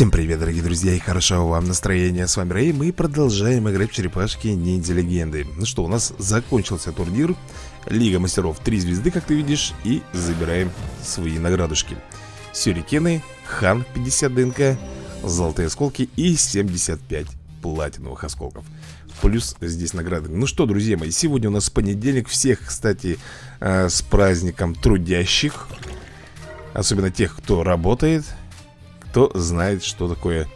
Всем привет, дорогие друзья, и хорошего вам настроения. С вами Рэй, мы продолжаем играть в черепашки ниндзя легенды. Ну что, у нас закончился турнир. Лига мастеров 3 звезды, как ты видишь, и забираем свои наградушки. Сюрикены, Хан 50 ДНК, золотые осколки и 75 платиновых осколков. Плюс здесь награды. Ну что, друзья мои, сегодня у нас понедельник. Всех, кстати, э, с праздником трудящих. Особенно тех, кто работает кто знает, что такое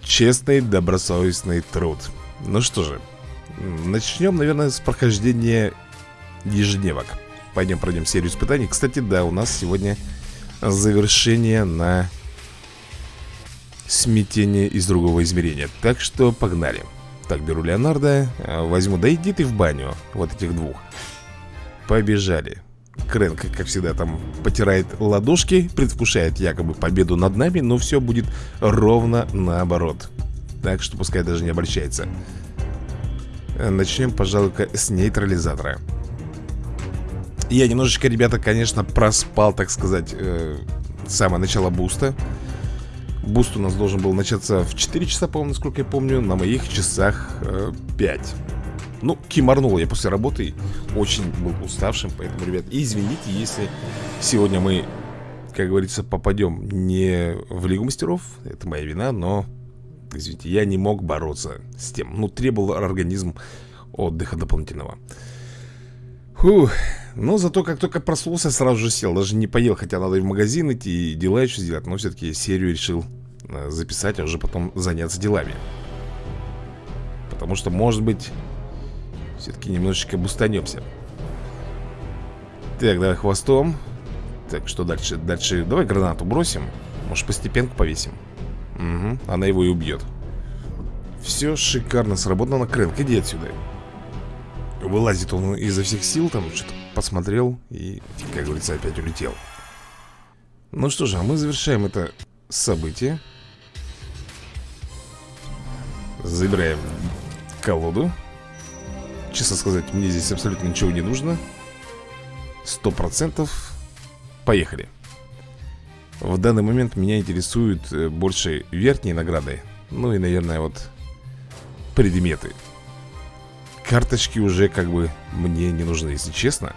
честный, добросовестный труд. Ну что же, начнем, наверное, с прохождения ежедневок. Пойдем пройдем серию испытаний. Кстати, да, у нас сегодня завершение на смятение из другого измерения. Так что погнали. Так, беру Леонардо, возьму, да иди ты в баню, вот этих двух. Побежали. Крэнк, как всегда, там потирает ладошки, предвкушает якобы победу над нами, но все будет ровно наоборот. Так что пускай даже не обольщается. Начнем, пожалуй, с нейтрализатора. Я немножечко, ребята, конечно, проспал, так сказать, э, самое начало буста. Буст у нас должен был начаться в 4 часа, по-моему, насколько я помню. На моих часах э, 5. Ну, кимарнул я после работы Очень был уставшим, поэтому, ребят Извините, если сегодня мы Как говорится, попадем не в Лигу Мастеров Это моя вина, но Извините, я не мог бороться с тем. Ну, требовал организм отдыха дополнительного. Фух, но зато как только проснулся, сразу же сел. Даже не поел, хотя надо и в магазин идти И дела еще сделать Но все-таки серию решил э, записать, а уже потом заняться делами. Потому что, может быть, все-таки немножечко бустанемся Так, давай хвостом. Так, что дальше? Дальше давай гранату бросим. Может постепенку повесим. Угу, она его и убьет Все шикарно сработано на Крэнк, иди отсюда. Вылазит он изо всех сил Там что-то посмотрел И, как говорится, опять улетел. Ну что же, а мы завершаем это событие. Забираем колоду Честно сказать, мне здесь абсолютно ничего не нужно. Сто процентов. Поехали. В данный момент меня интересуют э, больше верхние награды Ну и, наверное, вот Предметы. Карточки уже как бы мне не нужны, если честно.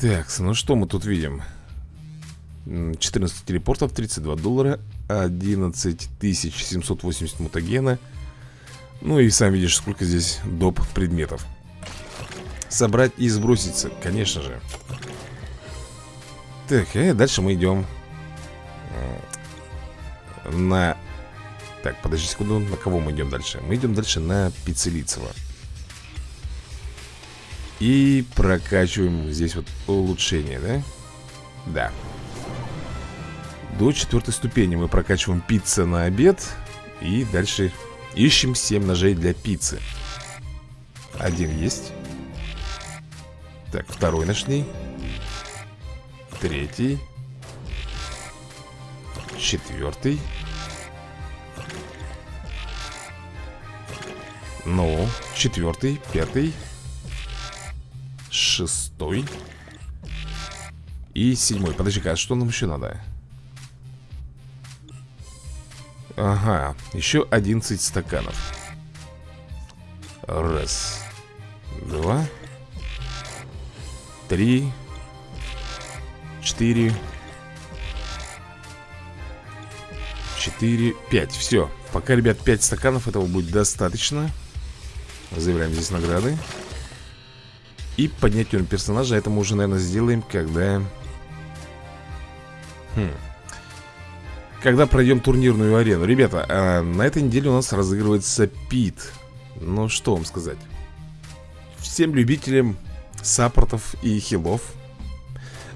Так, ну что мы тут видим? 14 телепортов, 32 доллара 11 780 мутагена Ну и сам видишь, сколько здесь доп. предметов. Собрать и сброситься, конечно же. Так, и дальше мы идем. Э, На... Так, подожди секунду, на кого мы идем дальше? Мы идем дальше на Пиццелицева И прокачиваем здесь вот улучшение, да? Да до четвертой ступени. Мы прокачиваем пицца на обед И дальше ищем 7 ножей для пиццы. Один есть. Так, второй нашли Третий. Четвертый. Ну, четвертый, пятый Шестой И седьмой. Подожди-ка, а что нам еще надо? Ага, еще 11 стаканов. Раз Два Три Четыре Четыре, пять. Все, пока, ребят, пять стаканов Этого будет достаточно. Заявляем здесь награды. И поднять уровень персонажа Это мы уже, наверное, сделаем, когда Хм когда пройдем турнирную арену. Ребята, а на этой неделе у нас разыгрывается Пит. Ну что вам сказать? Всем любителям саппортов и хилов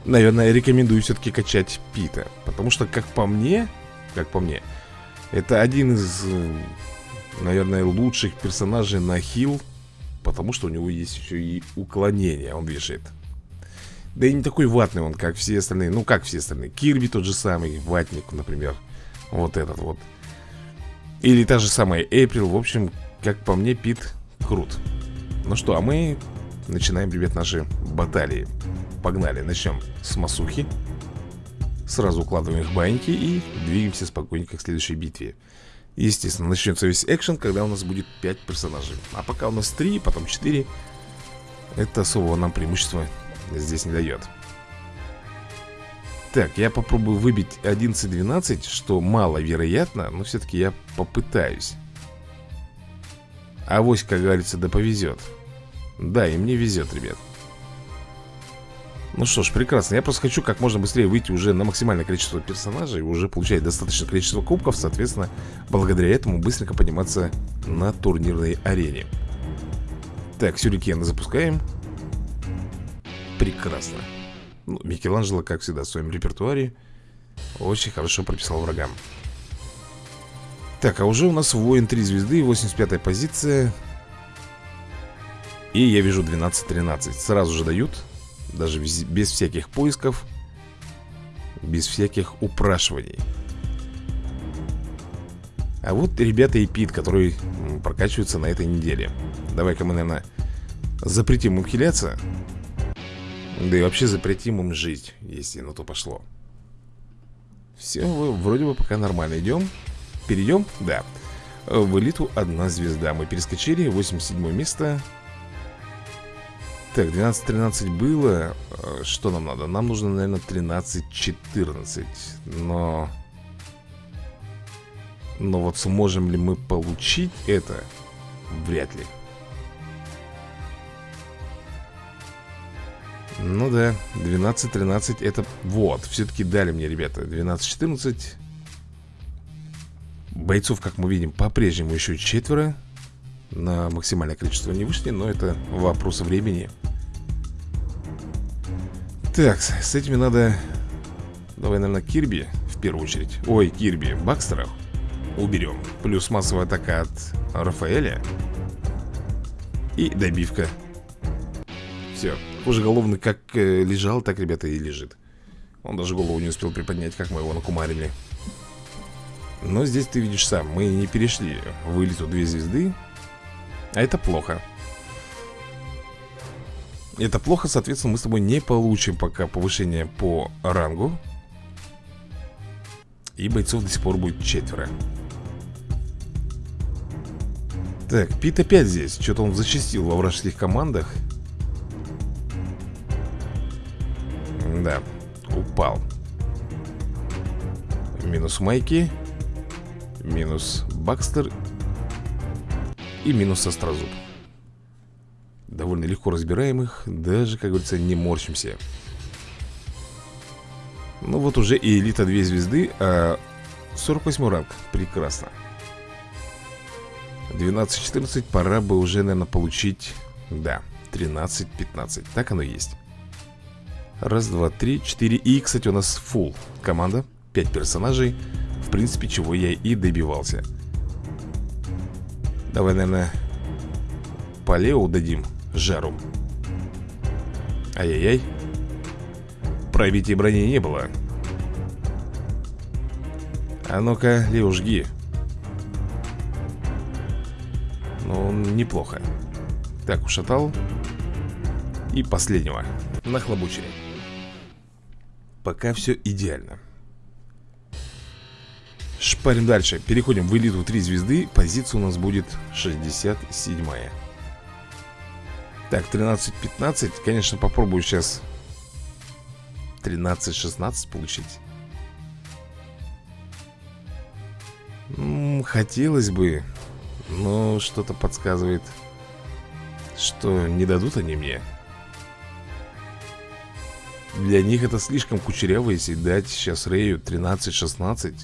Наверное, рекомендую все-таки качать Пита. Потому что, как по мне Как по мне Это один из, наверное, лучших персонажей на хил Потому что у него есть еще и уклонение. Он вешает да и не такой ватный он, как все остальные. Ну, как все остальные. Кирби тот же самый, ватник, например. Вот этот вот. Или та же самая Эйприл В общем, как по мне, Пит крут. Ну что, а мы начинаем, ребят, наши баталии. Погнали, начнем с Масухи. Сразу укладываем их баньки и двигаемся спокойненько к следующей битве. Естественно, начнется весь экшен, когда у нас будет 5 персонажей. А пока у нас 3, потом 4 Это особого нам преимущества здесь не дает Так, я попробую выбить 11-12, что маловероятно Но все-таки я попытаюсь Авось, как говорится, да повезет Да, и мне везет, ребят ну что ж, прекрасно. Я просто хочу как можно быстрее выйти уже на максимальное количество персонажей, уже получать достаточное количество кубков, соответственно, благодаря этому быстренько подниматься на турнирной арене. Так, сюрикены запускаем. Прекрасно. Ну, Микеланджело, как всегда, в своем репертуаре очень хорошо прописал врагам. Так, а уже у нас воин 3 звезды, 85 позиция. И я вижу 12-13. Сразу же дают даже без всяких поисков Без всяких упрашиваний А вот ребята и Пит, которые прокачиваются на этой неделе Давай-ка мы, наверное, запретим им хиляться Да и вообще запретим им жить, если на то пошло. Все, вроде бы пока нормально. Идем Перейдем? Да. В элиту одна звезда. Мы перескочили, 87 место. Так, 12-13 было. Э, Что нам надо? Нам нужно, наверное, 13-14 Но... Но вот сможем ли мы получить это? Вряд ли Ну да, 12-13 это... Вот, все-таки дали мне, ребята 12-14 Бойцов, как мы видим, по-прежнему еще четверо. На максимальное количество не вышли Но это вопрос времени. Так, с этими надо... Давай, наверное, Кирби в первую очередь. Ой, Кирби, Бакстеров Уберем Плюс массовая атака от Рафаэля И добивка. Все, уже головный как э, лежал, так, ребята, и лежит. Он даже голову не успел приподнять, как мы его накумарили. Но здесь ты видишь сам Мы не перешли в элиту две звезды А это плохо. Это плохо, соответственно, мы с тобой не получим пока повышение по рангу. И бойцов до сих пор будет четверо. Так, Пит опять здесь. Что-то он зачастил во вражеских командах упал Минус Майки Минус Бакстер И минус Острозуб. Довольно легко разбираем их Даже, как говорится, не морщимся. Ну вот уже и элита 2 звезды А 48 ранг, прекрасно. 12-14, пора бы уже, наверное, получить Да, 13-15 Так оно и есть Раз, два, три, четыре. И, кстати, у нас full команда. 5 персонажей. В принципе, чего я и добивался. Давай, наверное, по Лео дадим жару. Ай-яй-яй. Пробития брони не было. А ну-ка, Лео, жги. Ну, неплохо. Так, ушатал. И последнего. Нахлобучили Пока все идеально. Шпарим дальше. Переходим в элиту 3 звезды Позиция у нас будет 67 -я. Так, 13-15 Конечно, попробую сейчас 13-16 получить. Хотелось бы Но что-то подсказывает Что не дадут они мне Для них это слишком кучеряво Если дать сейчас Рэю 13-16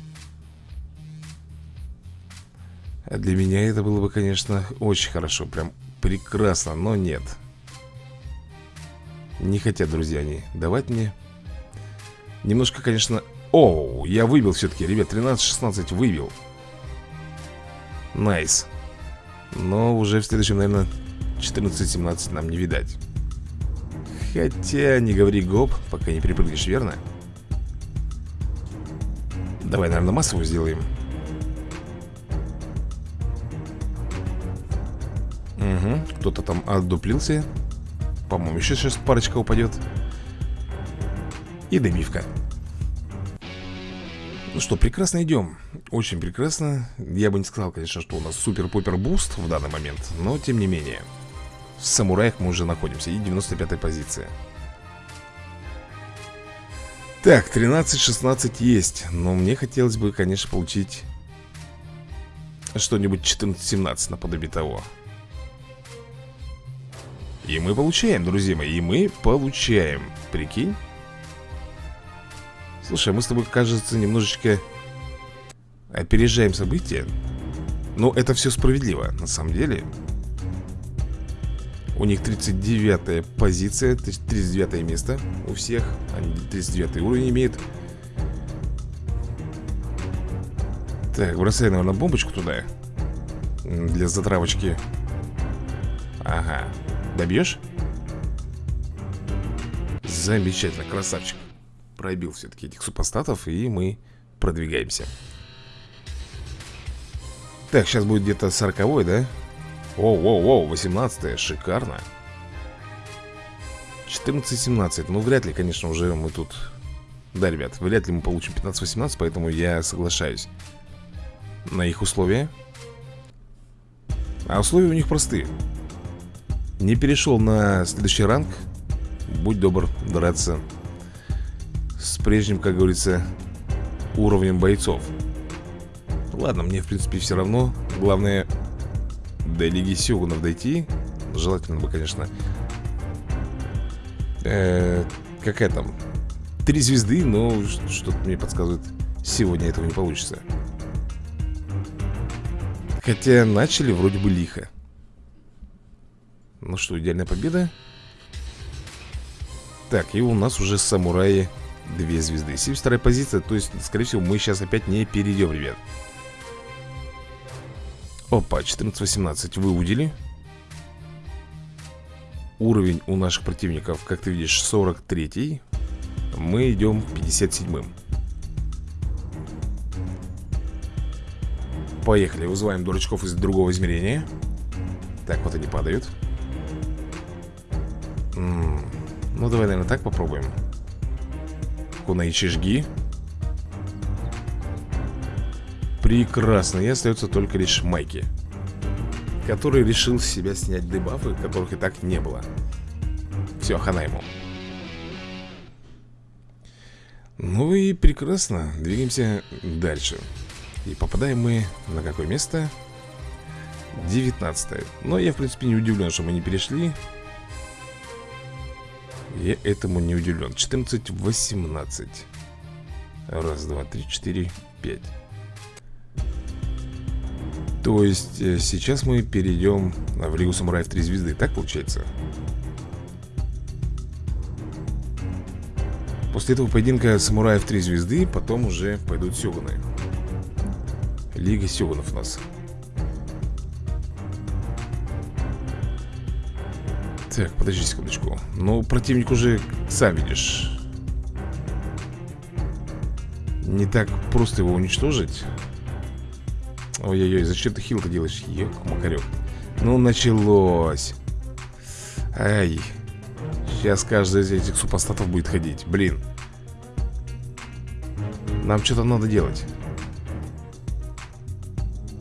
А для меня это было бы, конечно, очень хорошо Прям прекрасно, но нет. Не хотят, друзья, они давать мне. Немножко, конечно... Оу, я выбил все-таки, ребят, 13-16 выбил. Nice. Но уже в следующем, наверное, 14-17 нам не видать Хотя, не говори гоп, пока не припрыгнешь, верно? Давай, наверное, массовую сделаем. Угу, кто-то там отдуплился. По-моему, еще сейчас парочка упадет. И добивка Ну что, прекрасно идем. Очень прекрасно. Я бы не сказал, конечно, что у нас супер-пупер буст в данный момент Но, тем не менее В самураях мы уже находимся И 95-я позиция Так, 13-16 есть Но мне хотелось бы, конечно, получить Что-нибудь 14-17 наподобие того. И мы получаем, друзья мои, и мы получаем Прикинь. Слушай, мы с тобой, кажется, немножечко Опережаем события. Но это все справедливо, на самом деле У них 39 позиция 39 место. У всех Они 39 уровень имеют. Так, бросай, наверное, бомбочку туда. Для затравочки. Ага. Добьешь? Замечательно, красавчик. Пробил все-таки этих супостатов И мы продвигаемся. Так, сейчас будет где-то 40 да? Оу-оу-оу, 18 шикарно. 14-17, ну вряд ли, конечно, уже мы тут. Да, ребят, вряд ли мы получим 15-18 Поэтому я соглашаюсь На их условия. А условия у них простые. Не перешел на следующий ранг. Будь добр драться С прежним, как говорится Уровнем бойцов. Ладно, мне в принципе все равно. Главное До Лиги Сёгунов дойти Желательно бы, конечно э, Какая там Три звезды, но что-то мне подсказывает Сегодня этого не получится. Хотя начали вроде бы лихо. Ну что, идеальная победа? Так, и у нас уже самураи Две звезды. 72 позиция, то есть, скорее всего, мы сейчас опять не перейдем, ребят Опа, 14-18 выудили Уровень у наших противников, как ты видишь, 43 Мы идем 57-м Поехали, вызываем дурачков из другого измерения. Так, вот они падают. Ну, давай, наверное, так попробуем. Кунаичи жги Прекрасно, и остается только лишь Майки Который решил с себя снять дебафы, которых и так не было. Все, хана ему. Ну и прекрасно, двигаемся дальше. И попадаем мы на какое место? 19 Но я, в принципе, не удивлен, что мы не перешли. Я этому не удивлен. 14-18 Раз, два, три, четыре, пять То есть э, сейчас мы перейдем в Лигу Самураев 3 звезды. Так получается? После этого поединка Самураев 3 звезды Потом уже пойдут Сёгуны. Лига Сёгунов у нас. Так, подожди секундочку. Ну, противник уже, сам видишь Не так просто его уничтожить Ой-ой-ой, зачем ты хил-то делаешь? Ек, макарек Ну, началось. Ай. Сейчас каждый из этих супостатов будет ходить. Блин. Нам что-то надо делать.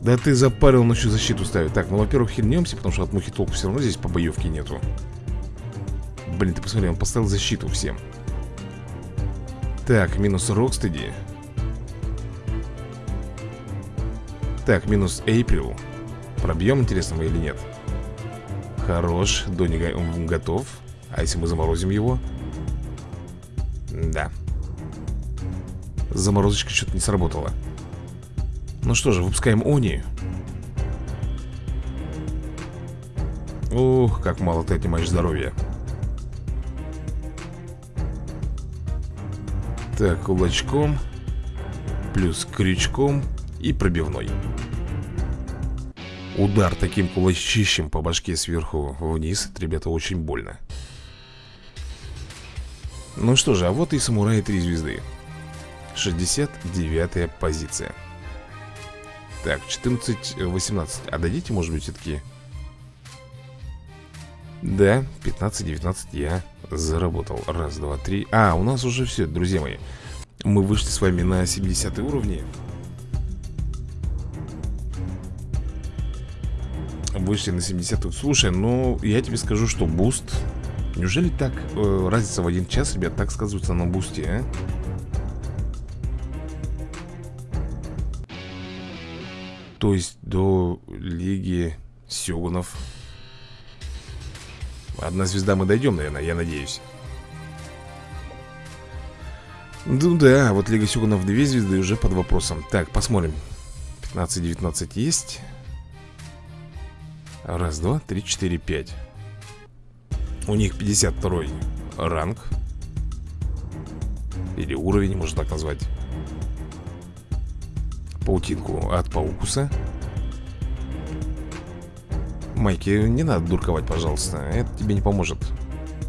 Да ты запарил ночью защиту ставить Так, ну, во-первых, хильнемся, потому что от мухи толку все равно здесь по боевке нету. Блин, ты посмотри, он поставил защиту всем. Так, минус Рокстеди Так, минус Эйприл. Пробьем, интересно мы или нет? Хорош, Дони готов. А если мы заморозим его? Да. Заморозочка что-то не сработала. Ну что же, выпускаем Они. Ух, как мало ты отнимаешь здоровья. Так, кулачком Плюс крючком И пробивной. Удар таким кулачищем по башке сверху вниз Это, ребята, очень больно. Ну что же, а вот и самураи 3 звезды. 69 позиция. Так, 14-18 А дадите, может быть, все-таки? Да, 15-19 я заработал. Раз, два, три. А, у нас уже все, друзья мои. Мы вышли с вами на 70 уровне Вышли на 70 Слушай, ну, я тебе скажу, что буст Неужели так э, разница в один час, ребят, так сказывается на бусте, а? То есть до Лиги Сёгунов. Одна звезда мы дойдем, наверное, я надеюсь. Ну да, вот Лига Сёгунов две звезды уже под вопросом. Так, посмотрим. 15-19 есть Раз, два, три, четыре, пять. У них 52 ранг. Или уровень, можно так назвать. Паутинку от Паукуса. Майки, не надо дурковать, пожалуйста. Это тебе не поможет.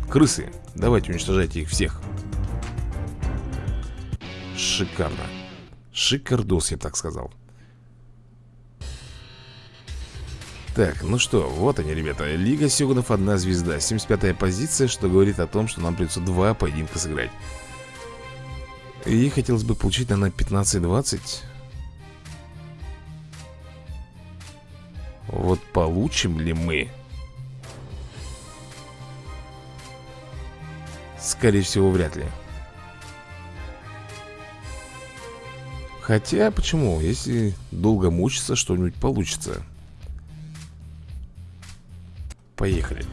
Крысы, давайте уничтожайте их всех. Шикарно. Шикардос, я так сказал Так, ну что, вот они, ребята. Лига Сёгунов одна звезда. 75-я позиция, что говорит о том, что нам придется два поединка сыграть. И хотелось бы получить, наверное, 15-20 Вот получим ли мы? Скорее всего, вряд ли. Хотя, почему? Если долго мучиться, что-нибудь получится Поехали.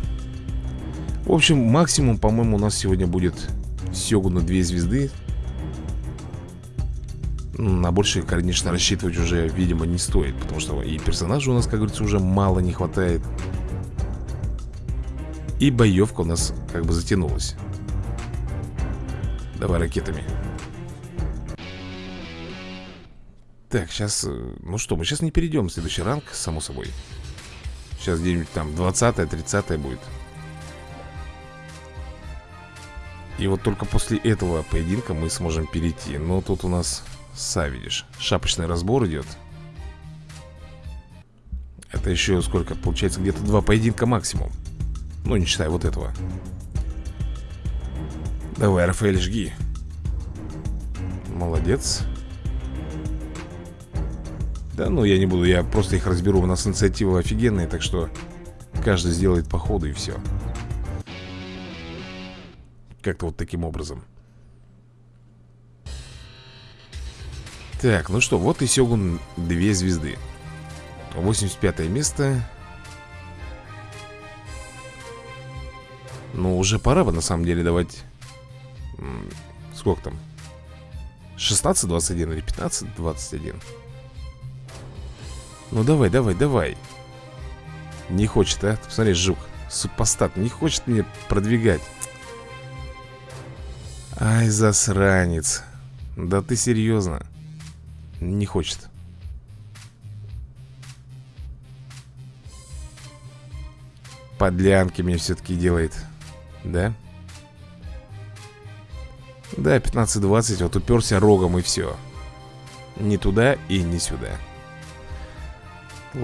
В общем, максимум, по-моему, у нас сегодня будет Сёгуна 2 звезды. На больше, конечно, рассчитывать уже, видимо, не стоит Потому что и персонажей у нас, как говорится, уже мало не хватает. И боевка у нас как бы затянулась. Давай ракетами. Так, сейчас, э, ну что, мы сейчас не перейдем в следующий ранг, само собой Сейчас где-нибудь там 20-30 будет. И вот только после этого поединка мы сможем перейти. Но тут у нас, са видишь, шапочный разбор идет. Это еще сколько? Получается где-то два поединка максимум. Ну, не считая вот этого. Давай, Рафаэль, жги. Молодец да, ну я не буду, я просто их разберу У нас инициатива офигенная, так что Каждый сделает по ходу и все Как-то вот таким образом. Так, ну что, вот и Сёгун две звезды. 85 место. Ну, уже пора бы на самом деле давать Сколько там? 16-21 или 15-21 ну давай, давай, давай. Не хочет, а? Посмотри, жук. Супостат, не хочет мне продвигать. Ай, засранец. Да ты серьезно? Не хочет. Подлянки мне все-таки делает. Да? Да, 15-20 Вот уперся рогом и все Не туда и не сюда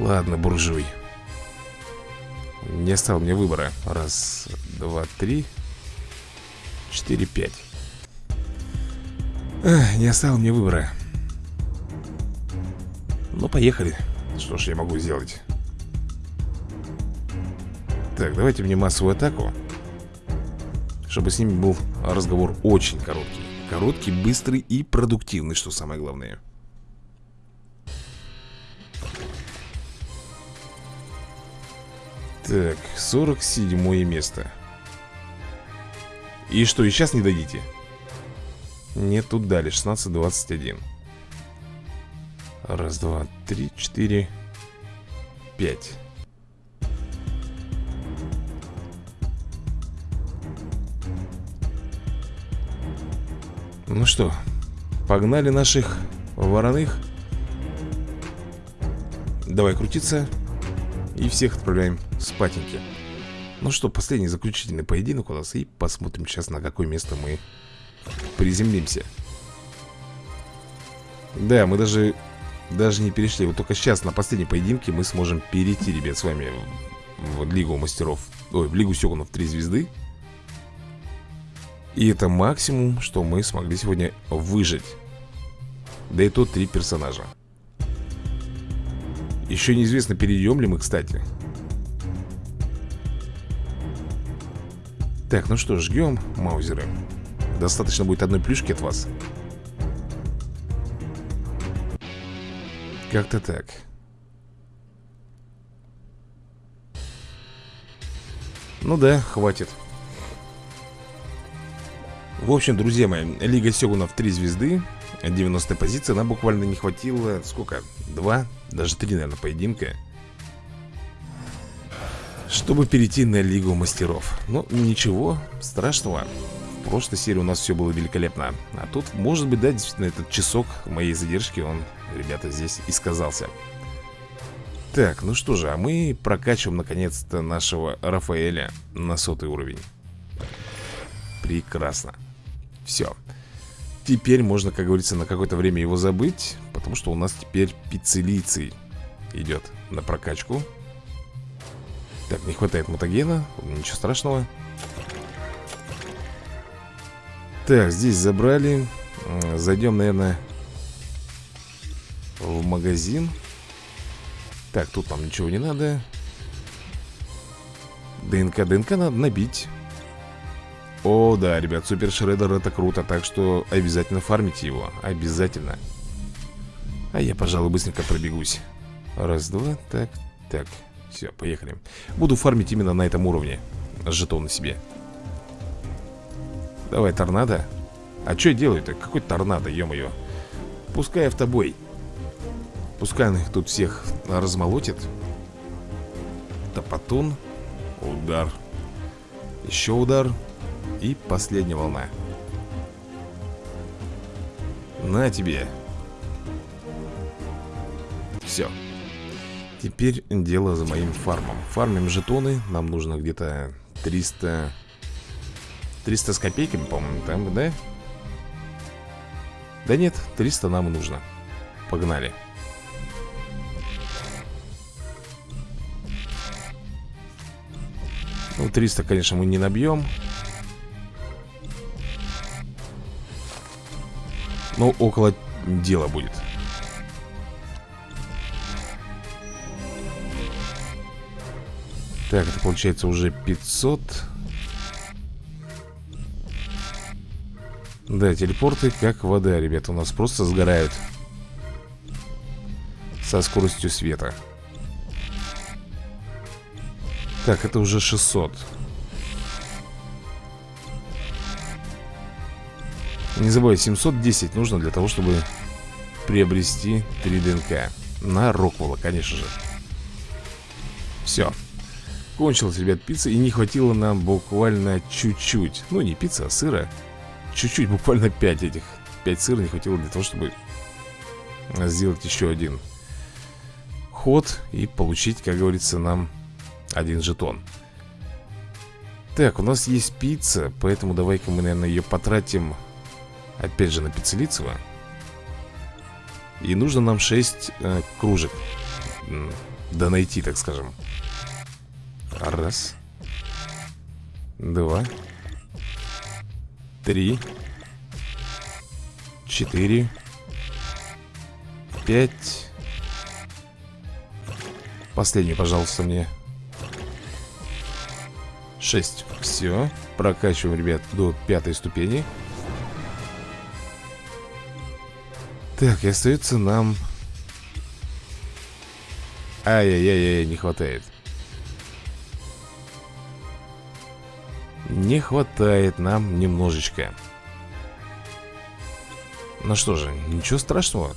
Ладно, буржуй. Не оставил мне выбора. Раз, два, три Четыре, пять. Эх, Не оставил мне выбора. Ну, поехали. Что ж я могу сделать? Так, давайте мне массовую атаку Чтобы с ними был разговор очень короткий. Короткий, быстрый и продуктивный, что самое главное Так, 47 место. И что, и сейчас не дадите? Нет, тут дали, 16-21 Раз, два, три, четыре Пять. Ну что, погнали наших вороных. Давай крутиться. И всех отправляем спатеньки. Ну что, последний заключительный поединок у нас И посмотрим сейчас, на какое место мы приземлимся. Да, мы даже Даже не перешли. Вот только сейчас на последнем поединке мы сможем перейти, ребят, с вами В Лигу Мастеров Ой, в Лигу Сёгунов 3 звезды. И это максимум, что мы смогли сегодня выжить. Да и то три персонажа. Еще неизвестно, перейдем ли мы, кстати Так, ну что, жгем маузеры Достаточно будет одной плюшки от вас Как-то так Ну да, хватит В общем, друзья мои Лига Сёгунов 3 звезды 90 позиция, нам буквально не хватило Сколько? Два? Даже три, наверное, поединка Чтобы перейти на Лигу Мастеров. Ну, ничего страшного. В прошлой серии у нас все было великолепно. А тут, может быть, да, действительно, этот часок моей задержки Он, ребята, здесь и сказался так, ну что же, а мы прокачиваем наконец-то нашего Рафаэля на сотый уровень. Прекрасно. Все Теперь можно, как говорится, на какое-то время его забыть Потому что у нас теперь пиццелиций идет на прокачку Так, не хватает мутагена Ничего страшного. Так, здесь забрали. Зайдем, наверное В магазин. Так, тут нам ничего не надо. ДНК, ДНК надо набить. О, да, ребят, Супер Шреддер это круто Так что обязательно фармите его Обязательно. А я, пожалуй, быстренько пробегусь. Раз, два, так, так Все, поехали. Буду фармить именно на этом уровне Жетоны себе. Давай, торнадо. А что я делаю-то? Какой торнадо, ё-моё? Пускай автобой. Пускай он их тут всех размолотит. Топотун. Удар. Еще удар. И последняя волна. На тебе. Все Теперь дело за моим фармом. Фармим жетоны Нам нужно где-то 300 300 с копейками, по-моему, там, да? Да нет, 300 нам нужно. Погнали. Ну, 300, конечно, мы не набьем. Ну, около дела будет Так, это получается уже 500 Да, телепорты как вода, ребята У нас просто сгорают Со скоростью света. Так, это уже 600 Не забывай, 710 нужно для того, чтобы приобрести 3 ДНК На Роквелла, конечно же. Все Кончилась, ребят, пицца И не хватило нам буквально чуть-чуть. Ну, не пицца, а сыра. Чуть-чуть, буквально 5 этих. 5 сыра не хватило для того, чтобы Сделать еще один Ход И получить, как говорится, нам один жетон. Так, у нас есть пицца Поэтому давай-ка мы, наверное, ее потратим Опять же на пиццелицево. И нужно нам 6 э, кружек Да найти, так скажем Раз. Два. Три. Четыре. Пять. Последний, пожалуйста, мне. 6 Все, прокачиваем, ребят, до пятой ступени. Так, и остается нам Ай-яй-яй-яй, не хватает Не хватает нам немножечко. Ну что же, ничего страшного.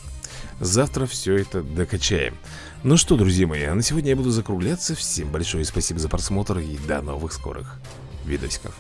Завтра все это докачаем. Ну что, друзья мои, а на сегодня я буду закругляться. Всем большое спасибо за просмотр И до новых скорых видосиков